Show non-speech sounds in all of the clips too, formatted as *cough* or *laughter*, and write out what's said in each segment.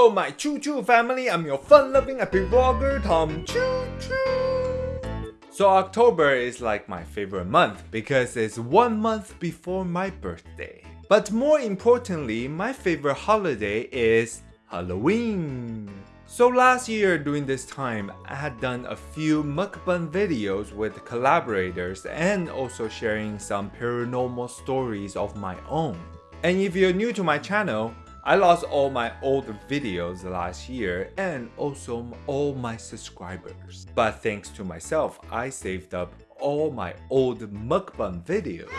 Hello, my Choo Choo family. I'm your fun-loving happy vlogger, Tom Choo Choo. So October is like my favorite month because it's one month before my birthday. But more importantly, my favorite holiday is Halloween. So last year during this time, I had done a few mukbang videos with collaborators and also sharing some paranormal stories of my own. And if you're new to my channel, I lost all my old videos last year and also all my subscribers. But thanks to myself, I saved up all my old mukbang videos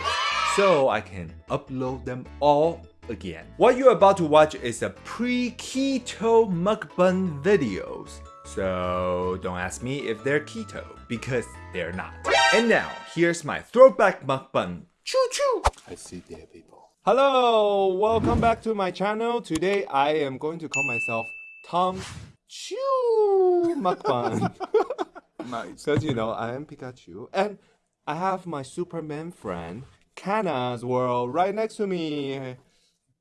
so I can upload them all again. What you're about to watch is a pre-keto mukbang videos. So don't ask me if they're keto because they're not. And now, here's my throwback mukbang. Choo choo! I see dead people. Hello, welcome back to my channel. Today I am going to call myself Tom Chew Mukbang. *laughs* Nice. Because you know, I am Pikachu. And I have my Superman friend, Kana's World, right next to me. Thanks.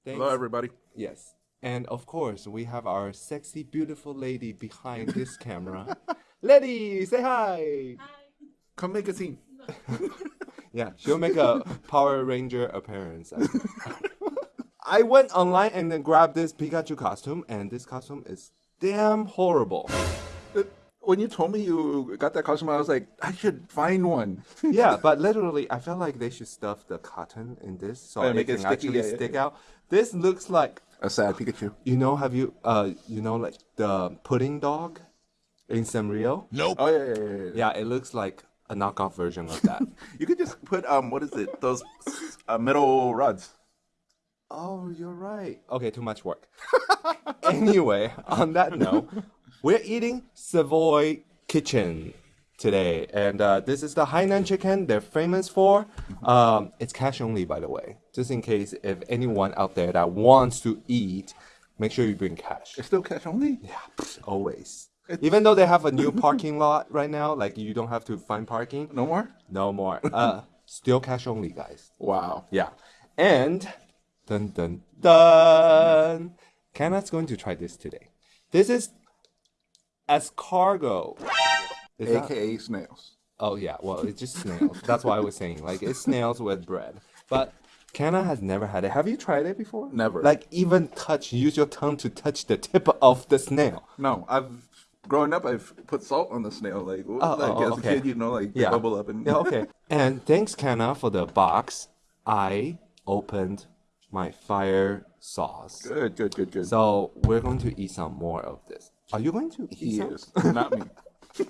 Hello, everybody. Yes. And of course, we have our sexy, beautiful lady behind this camera. *laughs* Lady, say hi. hi. Come make a scene. *laughs* Yeah, she'll make a Power Ranger appearance. I. *laughs* I went online and then grabbed this Pikachu costume, and this costume is damn horrible. Uh, When you told me you got that costume, I was like, I should find one. *laughs* Yeah, but literally, I felt like they should stuff the cotton in this so it make can it sticky, actually yeah, yeah, stick yeah. out. This looks like A sad Pikachu. you know. Have you uh you know like the pudding dog in Sanrio? Nope. Oh yeah, yeah, yeah. yeah. Yeah, it looks like a knockoff version of that. *laughs* You could just put um, what is it? Those uh, metal rods. Oh, you're right. Okay, too much work. *laughs* anyway, on that note, we're eating Savoy Kitchen today, and uh, this is the Hainan chicken they're famous for. Um, it's cash only, by the way, just in case if anyone out there that wants to eat, make sure you bring cash. It's still cash only. Yeah, always. Even though they have a new parking lot right now, like you don't have to find parking. No more. No more. Uh, still cash only, guys. Wow. Yeah. And dun dun dun. Kana's going to try this today. This is escargot. Is that- AKA snails. oh yeah, well it's just snails. That's why I was saying. Like it's snails with bread. But Kana has never had it. Have you tried it before? Never. Like even touch, use your tongue to touch the tip of the snail. No, I've growing up. I've put salt on the snail. Like, oh, like oh, as okay. a kid, you know, like Yeah. bubble up and Yeah, okay. *laughs* and thanks, Kana, for the box. I opened my fire sauce. good, good, good, good. So we're going to eat some more of this. Are you going to eat he some? is not me. *laughs*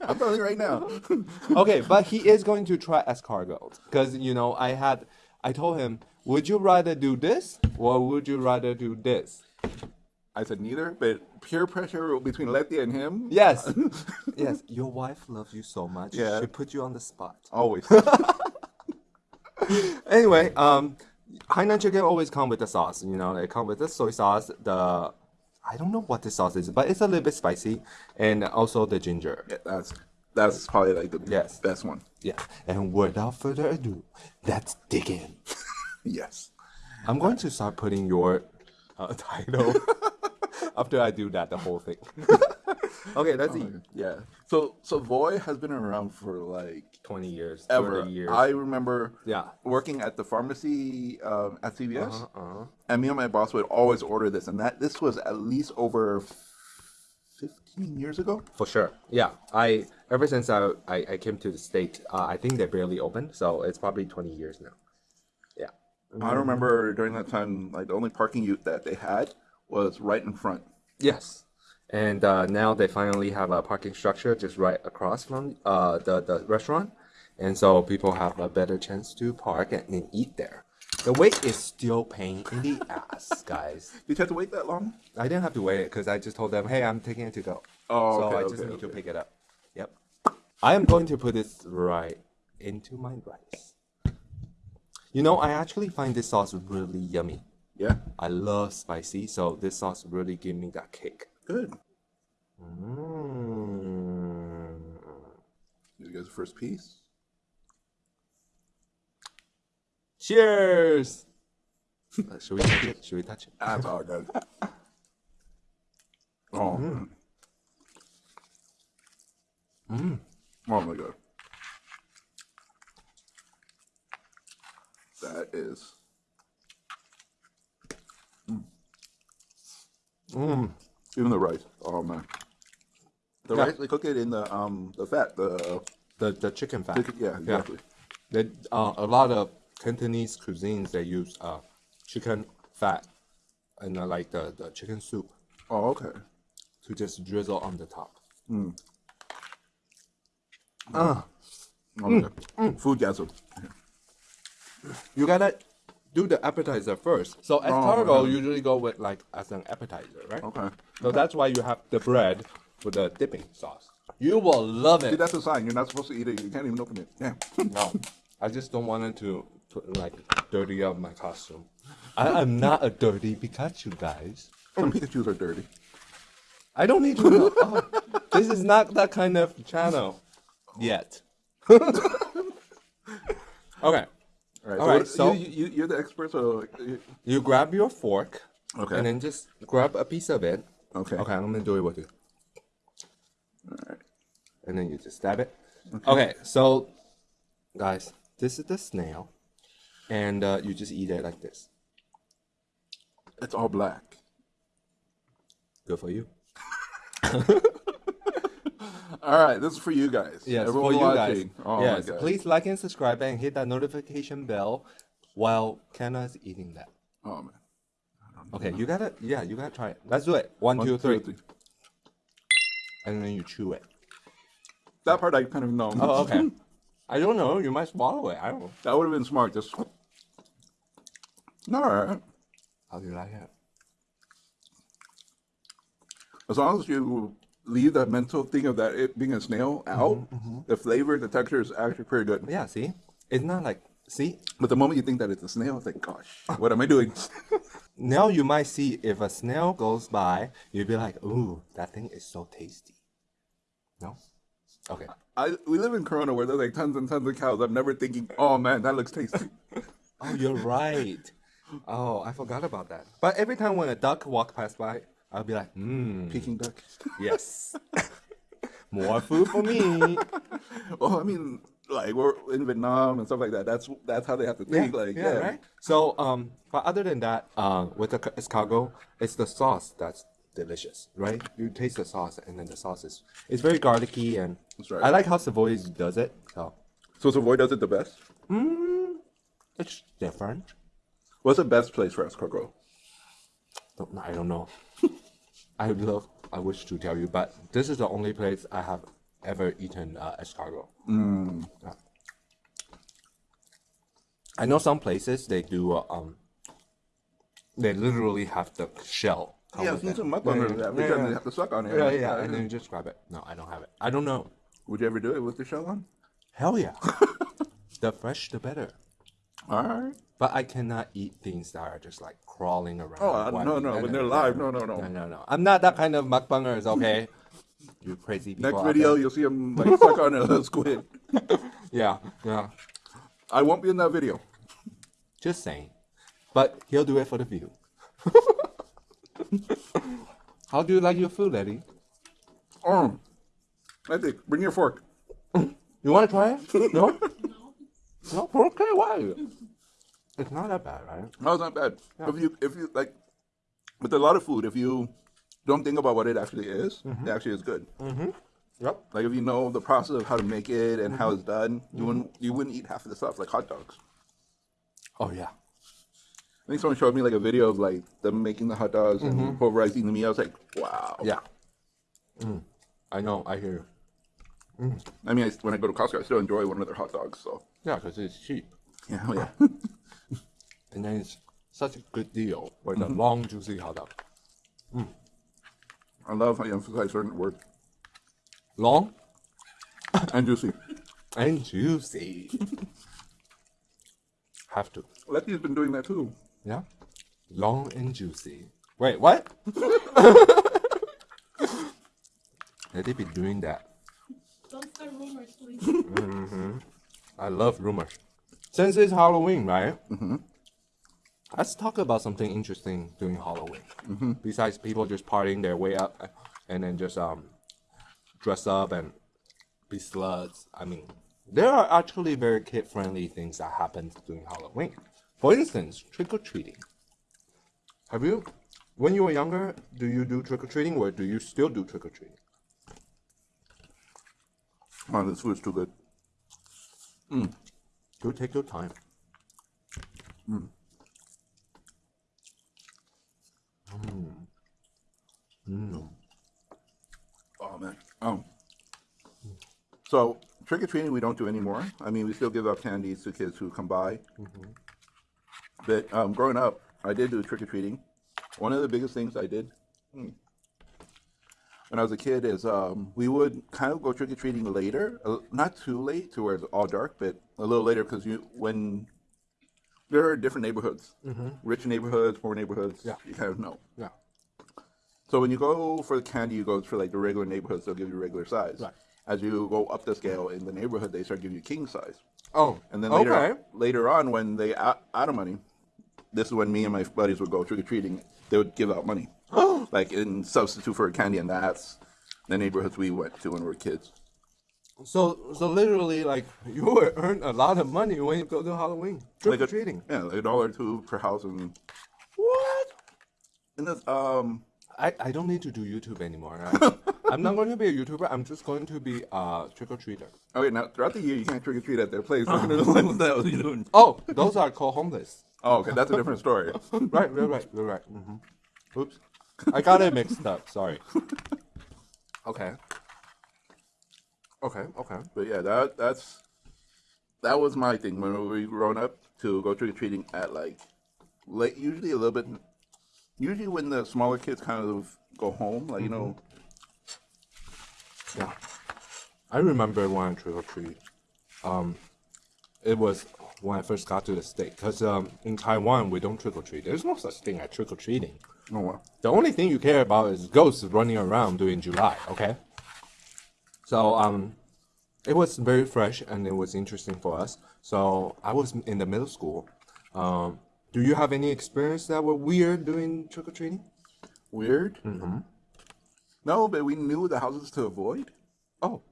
I'm telling you right now. *laughs* okay, but he is going to try escargot because you know I had I told him, would you rather do this or would you rather do this? I said neither, but peer pressure between Letty and him. Yes, *laughs* yes. Your wife loves you so much. Yeah. she put you on the spot. Always. *laughs* Anyway, um, Hainan chicken always come with the sauce. You know, they come with the soy sauce. The I don't know what the sauce is, but it's a little bit spicy, and also the ginger. Yeah, that's that's probably like the Yes. best one. Yeah. And without further ado, let's dig in. *laughs* Yes. I'm going to start putting your uh, title after I do that, the whole thing. *laughs* okay, let's eat. Yeah. So Savoy has been around for like 20 years, ever. 30 years. I remember Yeah. working at the pharmacy um, at CVS, uh-huh. and me and my boss would always order this, and that this was at least over fifteen years ago. For sure. Yeah. I ever since I I, I came to the state, uh, I think they barely opened, so it's probably 20 years now. Yeah. I remember during that time, like the only parking ute that they had was right in front. Yes. And uh, now they finally have a parking structure just right across from uh, the, the restaurant. And so people have a better chance to park and, and eat there. The wait is still pain in the *laughs* ass, guys. Did you have to wait that long? I didn't have to wait it because I just told them, hey, I'm taking it to go. Oh, so okay, I just okay, need to pick it up. Yep. I am going to put this right into my rice. You know, I actually find this sauce really yummy. Yeah. I love spicy, so this sauce really gave me that kick. Good. Mm. You guys, the first piece. Cheers. uh, *laughs* should we touch it? Should we touch it? Ah, That's all. *laughs* Oh. Mm. Mm. Oh my god. That is Mm. Even the rice. Oh man. The Yeah. rice they cook it in the um the fat the The the chicken fat. chicken, yeah exactly. They, uh, a lot of Cantonese cuisines they use uh, chicken fat and uh, like the, the chicken soup Oh okay. to just drizzle on the top. Oh, my God. Food gasm. You gotta do the appetizer first. So escargot usually go with like as an appetizer, right? Okay. So that's why you have the bread with the dipping sauce. You will love See, it. that's a sign. You're not supposed to eat it. You can't even open it. Yeah. *laughs* No, I just don't want it to like dirty up my costume. I am not a dirty Pikachu, guys. Some Pikachu's are dirty. I don't need to know. Oh, this is not that kind of channel yet. *laughs* okay. All right. All so, right, so- you, you, you're the expert, so you- You grab your fork. Okay. And then just grab a piece of it. Okay. Okay, I'm gonna do it with you. All right. And then you just stab it. Okay, so guys, this is the snail. And uh, you just eat it like this. It's all black. Good for you. *laughs* All right, this is for you guys. Yes, Everyone for you guys. Oh yes, please like and subscribe and hit that notification bell while Kana is eating that. Oh man. Okay, you gotta, yeah, you gotta try it. Let's do it. One, One, two, three, three. and then you chew it. That part I kind of know. Oh, okay. *laughs* I don't know. You might swallow it. I don't know. That would have been smart. Just. All right. How do you like it? As long as you leave that mental thing of that it being a snail mm-hmm, out, mm-hmm. the flavor, the texture is actually pretty good. Yeah. See, it's not like see. But the moment you think that it's a snail, it's like, gosh, what am I doing? *laughs* Now you might see if a snail goes by, you'd be like, "Ooh, that thing is so tasty." No. Okay. I we live in Corona where there's like tons and tons of cows. I'm never thinking, oh man, that looks tasty. *laughs* Oh, you're right. Oh, I forgot about that. But every time when a duck walk past by, I'll be like, "Hmm, Peking duck. *laughs* yes, *laughs* more food for me." *laughs* Well, I mean, like we're in Vietnam and stuff like that. That's that's how they have to think. like, yeah, right. So, um, but other than that, uh, with the ca- escargot, it's the sauce that's delicious, right? You taste the sauce, and then the sauce is it's very garlicky, and That's right. I like how Savoy does it. So So Savoy does it the best. it's different. What's the best place for escargot? I don't know. I love. I wish to tell you, but this is the only place I have ever eaten uh, escargot. Yeah. I know some places they do. Uh, um, they literally have the shell. Yeah, with I've seen it. some yeah, every yeah, yeah. they have to suck on it. Yeah, yeah, and then you just grab it. No, I don't have it. I don't know. Would you ever do it with the shell on? Hell yeah. *laughs* the fresh, the better. All right. But I cannot eat things that are just like crawling around. Oh, uh, One- no, no, when they're live, no, no, no. No, no, no. I'm not that kind of mukbangers, okay? *laughs* you crazy people. Next video, you'll see him like suck on a *laughs* squid. *laughs* Yeah, yeah. I won't be in that video. Just saying. But he'll do it for the view. How do you like your food, Eddie? Um, I think bring your fork. You want to try it? No? no? Okay, why? It's not that bad, right? No, it's not bad. If you if you like with a lot of food, if you don't think about what it actually is, it mm-hmm. actually is good. Mm-hmm. Yep. Like if you know the process of how to make it and how mm-hmm. it's done, you wouldn't you wouldn't eat half of the stuff like hot dogs. Oh, yeah. I think someone showed me like a video of like them making the hot dogs and pulverizing the meat. I was like, wow. Yeah. Mm. I know, I hear you. Mm. I mean, I, when I go to Costco, I still enjoy one of their hot dogs. So Yeah, because it's cheap. yeah, oh, yeah. *laughs* And then it's such a good deal with a long, juicy hot dog. I love how you emphasize certain words Long *coughs* and juicy. and juicy. *laughs* Have to. Letty's been doing that too. Yeah. Long and juicy. Wait, what? *laughs* Let it be doing that. Don't start rumors, please. Mm -hmm. I love rumors. Since it's Halloween, right? Mm-hmm. Let's talk about something interesting during Halloween. Mm-hmm. Besides people just partying their way up and then just um dress up and be sluts. I mean, there are actually very kid friendly things that happen during Halloween. For instance, trick or treating. Have you, when you were younger, do you do trick or treating or do you still do trick or treating? Oh, this food's too good. Do take your time. Oh man. Oh. So trick or treating we don't do anymore. I mean, we still give out candies to kids who come by. But um, growing up, I did do trick or treating. One of the biggest things I did hmm, when I was a kid is um, we would kind of go trick or treating later, uh, not too late to where it's all dark, but a little later because you when there are different neighborhoods, mm-hmm. rich neighborhoods, poor neighborhoods. Yeah. You kind of know. Yeah. So when you go for the candy, you go for like the regular neighborhoods. They'll give you regular size. Right. As you go up the scale in the neighborhood, they start giving you king size. Oh, And then later, okay. later on, when they out, out of money, this is when me and my buddies would go trick or treating. They would give out money, *gasps* like in substitute for candy, and that's the neighborhoods we went to when we were kids. So, so literally, like *laughs* you will earn a lot of money when you go to Halloween trick Like or a- treating. Yeah, like a dollar or two per house, and What? and this um I, I don't need to do YouTube anymore. Right? *laughs* I'm not going to be a YouTuber. I'm just going to be a trick or treater. okay now throughout the year you can't trick or treat at their place. They're gonna like, what are you doing? Oh, those are called homeless. Oh, okay, that's a different story. *laughs* right, right, right, right, right. hmm Oops, I got it mixed up. Sorry. Okay. Okay. Okay. But yeah, that that's that was my thing when we were growing up to go trick or treating at like late, usually a little bit. Usually when the smaller kids kind of go home, like you know, Yeah. I remember when I trick or treat. Um, it was when I first got to the state because um, in Taiwan we don't trick or treat. There's no such thing as trick or treating. oh well. The only thing you care about is ghosts running around during July, okay? So um it was very fresh and it was interesting for us. So I was in the middle school. Um do you have any experience that were weird doing trick or treating? Weird. Mm-hmm. No, but we knew the houses to avoid. Oh,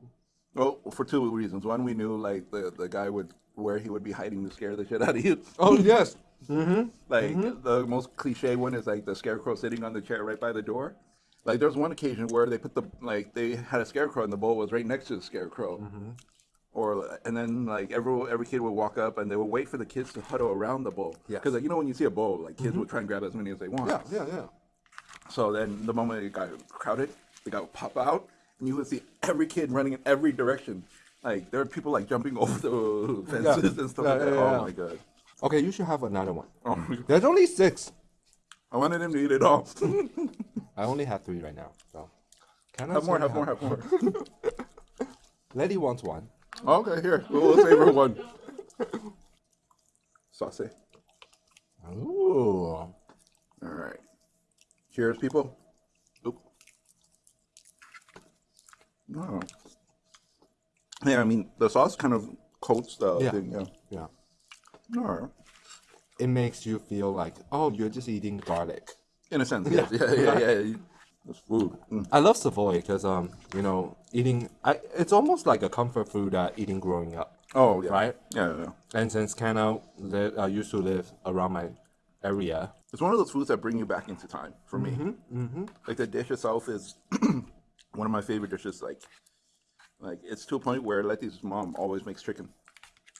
Well, for two reasons. One, we knew like the the guy would where he would be hiding to scare the shit out of you. oh yes. *laughs* Like the most cliche one is like the scarecrow sitting on the chair right by the door. Like there was one occasion where they put the like they had a scarecrow and the bowl was right next to the scarecrow. Mm-hmm. Or and then like every every kid would walk up and they would wait for the kids to huddle around the bowl. Yes. Because like you know when you see a bowl, like kids mm-hmm. would try and grab as many as they want. Yeah, yeah, yeah. So then the moment it got crowded, they got pop out, and you would see every kid running in every direction. Like there are people like jumping *laughs* over the fences and stuff Yeah, like that. yeah, oh yeah. Oh my god. Okay, you should have another one. Oh. There's only six. I wanted him to eat it all. *laughs* I only have three right now. So can I have more, say have more, have more. *laughs* Letty wants one. Okay, here. We'll, we'll save her one. *laughs* Sauce. Ooh. All right. Cheers, people. Oop. No. Yeah, I mean, the sauce kind of coats the Yeah. thing, yeah. Yeah. All right. It makes you feel like, oh, you're just eating garlic. In a sense, yes. yeah, yeah, yeah. yeah. It's food. Mm. I love Savoy because um, you know, eating I it's almost like a comfort food uh, eating growing up. Oh, yeah. Right? Yeah, yeah, yeah. And since Canada li- uh, used to live around my area, It's one of those foods that bring you back into time for me. Mm-hmm, Like the dish itself is *clears throat* one of my favorite dishes. Like, like it's to a point where Letty's mom always makes chicken.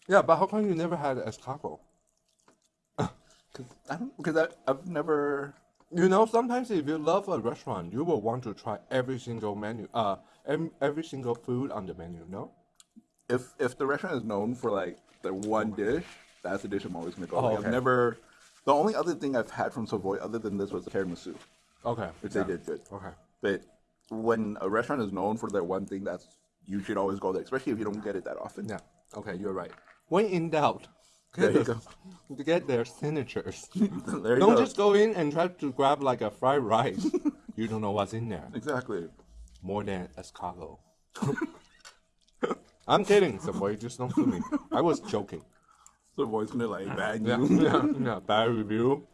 yeah. But how come you never had escargot? I don't because I, I've never. You know, sometimes if you love a restaurant, you will want to try every single menu, uh, every, every single food on the menu. No. If if the restaurant is known for like the one dish, that's the dish I'm always gonna go. Oh, Like, okay. I've never. The only other thing I've had from Savoy other than this was the tiramisu, Okay. which yeah. they did good. Okay. But when a restaurant is known for their one thing, that's you should always go there, especially if you don't get it that often. Yeah. Okay, you're right. When in doubt, There get, you the- to get their signatures. *laughs* there you don't go. just go in and try to grab like a fried rice. you don't know what's in there. exactly. More than escargot. *laughs* I'm kidding, Savoy. Just don't sue me. I was joking. Savoy's gonna like Yeah, you. yeah, *laughs* yeah. Bad review.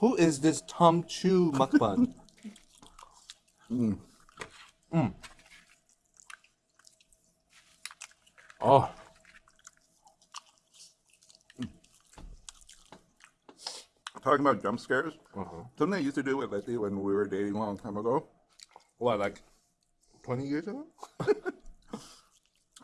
Who is this Tom Chu mukbang? Mm. Mm. Oh, Talking about jump scares, uh-huh. something I used to do with Letty when we were dating a long time ago what like twenty years ago? *laughs*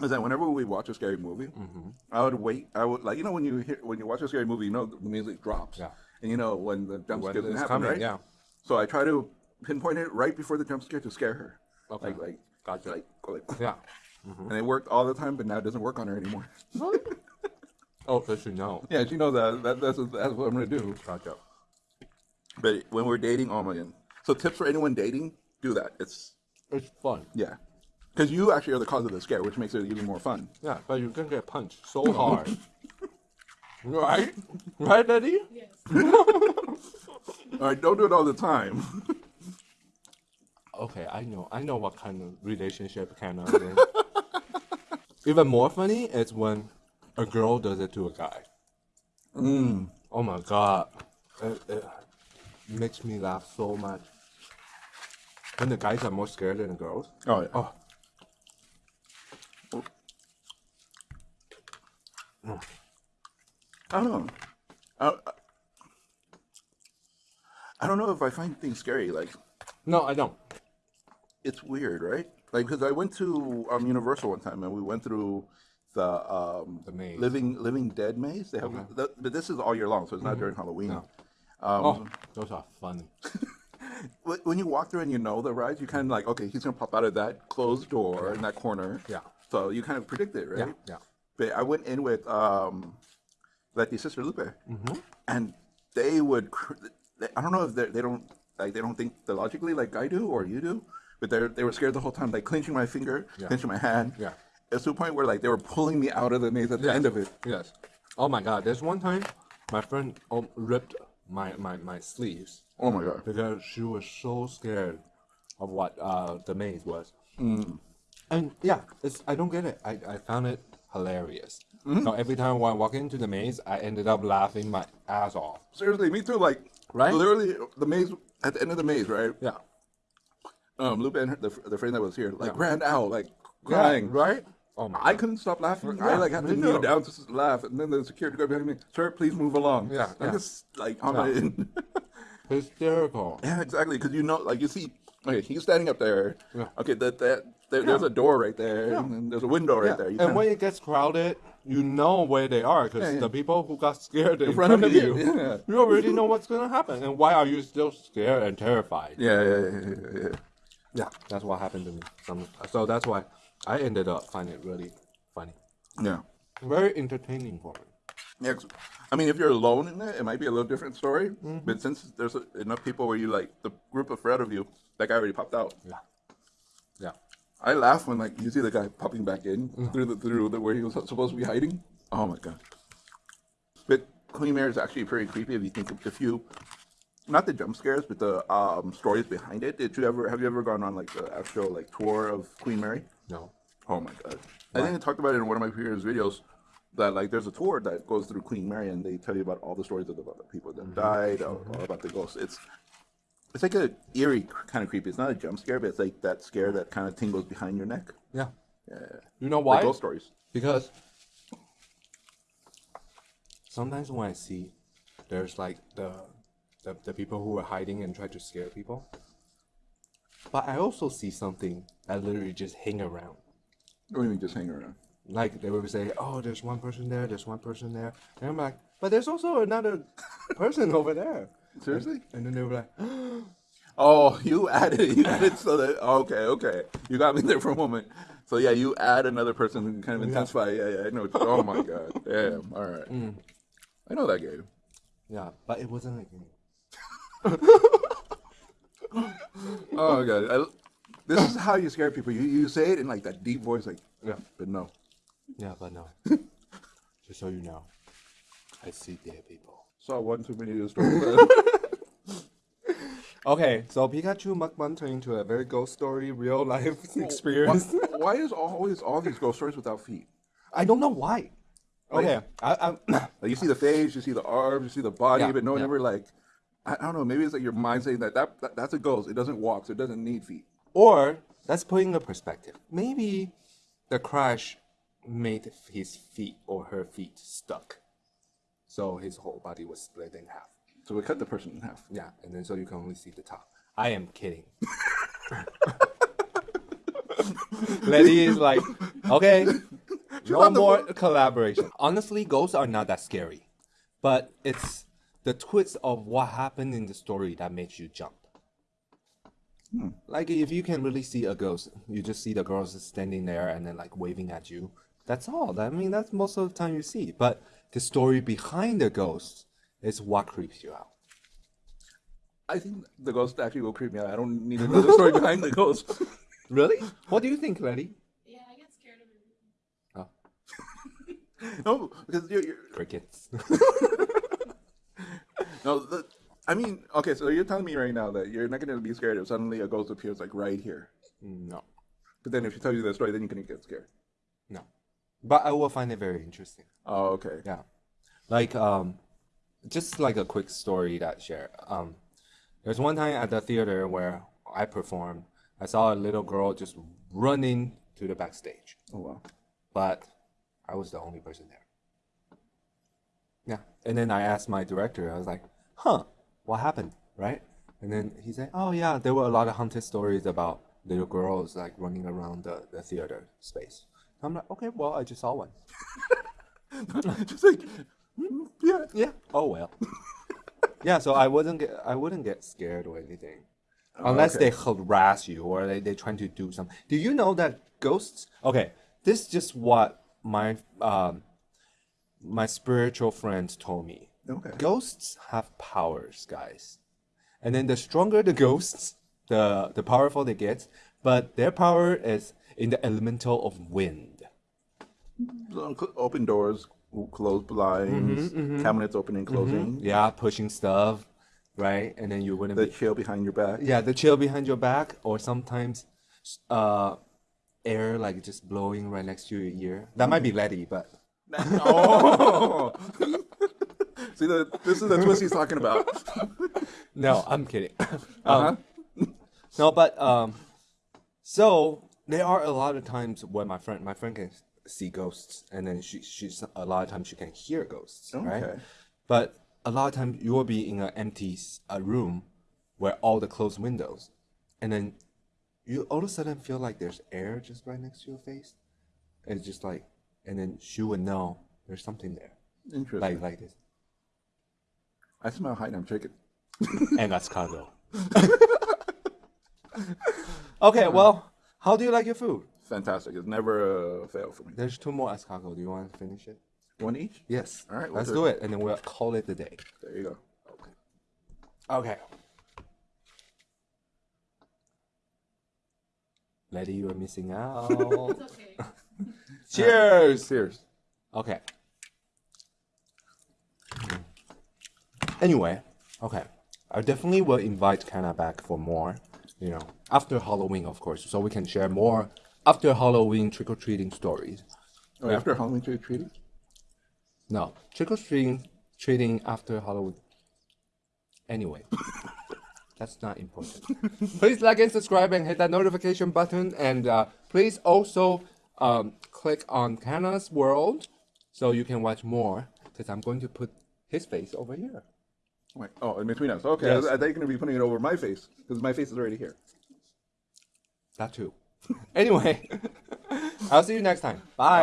is that whenever we watch a scary movie, Mm-hmm. I would wait. I would like you know when you hear when you watch a scary movie, you know the music drops. Yeah. And you know when the jump scare doesn't happen, coming, right? yeah. So I try to pinpoint it right before the jump scare to scare her. Okay. Like like Gotcha. like go like. Yeah. *laughs* And it worked all the time, but now it doesn't work on her anymore. *laughs* Oh, because you know. yeah, she knows that, that that's that's what I'm gonna do. Gotcha. But when we're dating, oh my god. So tips for anyone dating: do that. It's It's fun. yeah, because you actually are the cause of the scare, which makes it even more fun. Yeah, but you can get punched so hard. *laughs* right? Right, Eddie? Yes. *laughs* All right, don't do it all the time. *laughs* Okay, I know. I know what kind of relationship kind of thing. Even more funny is when a girl does it to a guy. Mm. Oh my god. It, it makes me laugh so much. When the guys are more scared than the girls. Oh yeah. Oh, I don't know. I, I- I don't know if I find things scary. Like no, I don't. it's weird, right? Like because I went to um, Universal one time and we went through the um, The maze. living living dead maze. They have, the, but this is all year long, so it's not during Halloween. No. Um, Oh, those are funny. *laughs* when you walk through and you know the rides, you kind of like, okay, he's gonna pop out of that closed door in that corner. Yeah. So you kind of predict it, right? Yeah, yeah. But I went in with um, Letty's sister Lupe, Mm-hmm. and they would. I don't know if they they don't like they don't think the logically like I do or you do, but they they were scared the whole time, like clenching my finger, Yeah. clenching my hand. Yeah. It's to a point where like they were pulling me out of the maze at the Yes. end of it. Yes. Oh my god, there's one time my friend um, ripped my, my, my sleeves Oh my god. because she was so scared of what uh, the maze was. And yeah, it's I don't get it. I, I found it hilarious. So every time I walk into the maze, I ended up laughing my ass off. Seriously, me too. Like Right? literally the maze at the end of the maze, right? Yeah. Um, her, the the friend that was here like Yeah. ran out like Yeah, crying. right? Oh my I god. couldn't stop laughing. I like had to kneel too. down to laugh, and then the security guard behind me, "Sir, please move along." Yeah, I'm yeah. just like on Yeah. my. Hysterical. yeah, exactly. Because you know, like you see, okay, he's standing up there. Yeah. Okay, that that there, there's a door right there, and there's a window right Yeah. there. You And kinda- when it gets crowded, you know where they are because Yeah, yeah. the people who got scared in, front front, of of you, you, *laughs* yeah. you already know what's gonna happen. And why are you still scared and terrified? yeah, yeah, yeah, yeah, yeah. Yeah, that's what happened to me. Some, so that's why I ended up finding it really funny, yeah. very entertaining for me. Yeah, I mean, if you're alone in it, it might be a little different story. Mm-hmm. But since there's enough people where you like the group of Fred of you, that guy already popped out. Yeah, yeah. I laugh when like you see the guy popping back in Mm. through the through the where he was supposed to be hiding. Oh my god! But Queen Mary is actually pretty creepy if you think of, if you, not the jump scares, but the um, stories behind it. Did you ever have you ever gone on like the actual like tour of Queen Mary? No. Oh my god! I think I talked about it in one of my previous videos. That like there's a tour that goes through Queen Mary and they tell you about all the stories of the, about the people that mm-hmm. died, all, all mm-hmm. about the ghosts. It's it's like a eerie kind of creepy. It's not a jump scare, but it's like that scare that kind of tingles behind your neck. Yeah. Yeah. You know Like why? ghost stories. Because sometimes when I see there's like the, the the people who are hiding and try to scare people, but I also see something that literally just hang around. What do you mean just hang around? Like they would say, "Oh, there's one person there. There's one person there," and I'm like, "But there's also another *laughs* person over there." Seriously? And then they were like, *gasps* Oh, you added you added so that okay, okay. You got me there for a moment. So yeah, you add another person and kind of intensify. Yeah, yeah, I know. Oh my god. Damn. All right. Mm. I know that game. "Yeah," but it wasn't a game. *laughs* Oh god. I, this is how you scare people. You you say it in like that deep voice, like Yeah. but no. Yeah, but no. *laughs* Just so you know, I see dead people. Saw one too many of those stories. *laughs* Okay, so Pikachu mukbang turned into a very ghost story, real life *laughs* experience. why, why is always all these ghost stories without feet? I don't know why. Oh, okay, I, I, *clears throat* Like you see the face, you see the arms, you see the body, Yeah, but no one yeah. ever like. I, I don't know. Maybe it's like your mind saying that, that that that's a ghost. It doesn't walk, so it doesn't need feet. Or let's put in a perspective. Maybe the crash made his feet or her feet stuck. So his whole body was split in half. So we cut the person in half. Yeah, and then so you can only see the top. I am kidding. *laughs* Letty is like, okay, no more collaboration. Honestly, ghosts are not that scary, but it's the twist of what happened in the story that makes you jump. Hmm. Like if you can really see a ghost, you just see the girls standing there and then like waving at you. That's all. I mean, that's most of the time you see. But the story behind the ghost is what creeps you out. I think the ghost actually will creep me out. I don't need to know the story *laughs* behind the ghost. Really? What do you think, Letty? Yeah, I get scared of everything. Oh, *laughs* no, because you're, you're crickets. *laughs* no. The, I mean, okay, so you're telling me right now that you're not going to be scared if suddenly a ghost appears like right here. no, But then if she tells you the story, then you can get scared. no. But I will find it very interesting. Oh, okay. Yeah. Like um just like a quick story that share. Um there's one time at the theater where I performed, I saw a little girl just running to the backstage. Oh wow. But I was the only person there. Yeah. And then I asked my director, I was like, huh, what happened? Right? And then he said, Oh yeah, there were a lot of haunted stories about little girls like running around the, the theater space. I'm like, okay, well I just saw one. *laughs* Just like, mm, yeah. Yeah. Oh well. *laughs* yeah. So I wouldn't get I wouldn't get scared or anything, unless okay. they harass you or they they trying to do something. Do you know that ghosts? Okay, this is just what my um my spiritual friend told me. Okay. Ghosts have powers, guys, and then the stronger the ghosts, the the powerful they get. But their power is in the elemental of wind. Open doors, close blinds, mm-hmm, mm-hmm. cabinets opening, mm-hmm. closing. Yeah, pushing stuff, right? And then you wouldn't The be chill behind your back. yeah the chill behind your back or sometimes uh air like just blowing right next to your ear that might be letty but *laughs* *laughs* Oh. *laughs* See, the, this is the twist he's talking about. *laughs* no i'm kidding *laughs* Uh-huh. no but um so there are a lot of times when my friend my friend can see ghosts and then she she's a lot of times she can hear ghosts right Okay. but a lot of times you will be in an empty a room where all the closed windows and then you all of a sudden feel like there's air just right next to your face and it's just like and then she would know there's something there Interesting. like like this I smell Hainan chicken. and that's cargo *laughs* okay well how do you like your food Fantastic. It's never uh, a fail for me. there's two more escargot do you want to finish it One each? yes All right, let's do do it. it and then we'll call it the day There you go. Okay. Okay. Letty, you are missing out. *laughs* It's okay. *laughs* Cheers! Cheers. Okay. Anyway, okay. I definitely will invite Kana back for more, you know, after Halloween, of course, so we can share more after Halloween trick or treating stories. Oh, after Halloween trick or treating? No, trick or treating, treating after Halloween. Anyway, *laughs* that's not important. please like and subscribe and hit that notification button, and uh, please also um, click on Kana's World so you can watch more. Because I'm going to put his face over here. Wait, oh, in between us. Okay, Yes. I, I thought you were going to be putting it over my face because my face is already here. That too. *laughs* anyway, *laughs* I'll see you next time. Bye.